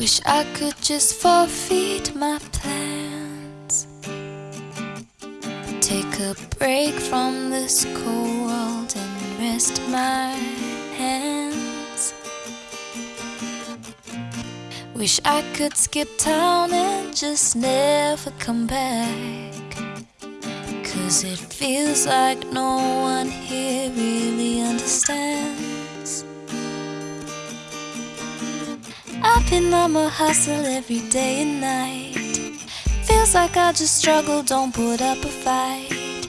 Wish I could just forfeit my plans. Take a break from this cold world and rest my hands. Wish I could skip town and just never come back. Cause it feels like no one here really understands. On my hustle every day and night. Feels like I just struggle, don't put up a fight.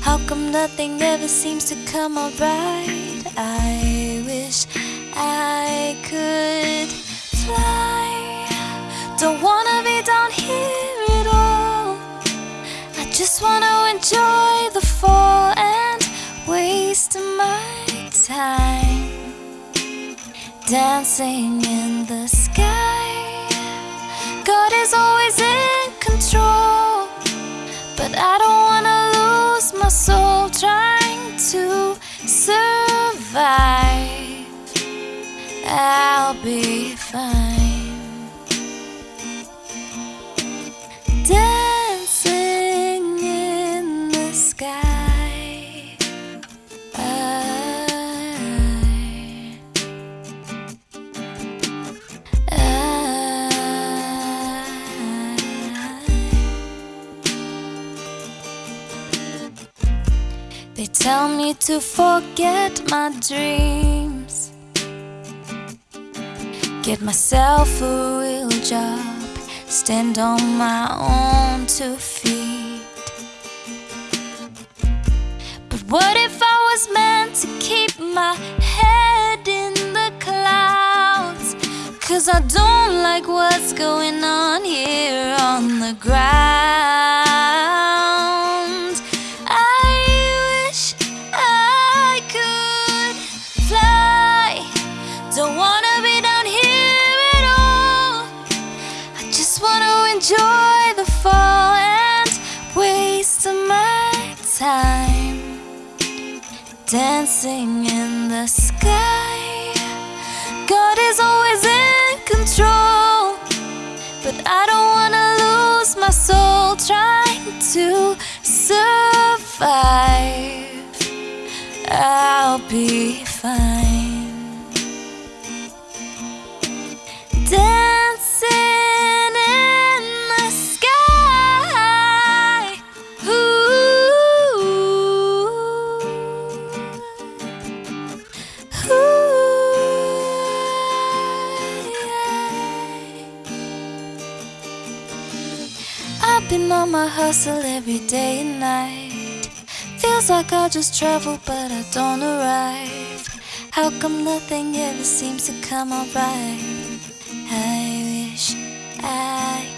How come nothing ever seems to come alright? I wish I could fly. Don't wanna be down here at all. I just wanna enjoy dancing in the sky. God is always in control, but I don't wanna lose my soul trying to survive. I'll be fine. They tell me to forget my dreams. Get myself a real job. Stand on my own two feet. But what if I was meant to keep my head in the clouds? Cause I don't like what's going on here on the ground. Dancing in the sky. God is always in control, but I don't wanna lose my soul trying to been on my hustle every day and night. Feels like I just travel, but I don't arrive. How come nothing ever seems to come alright? I wish I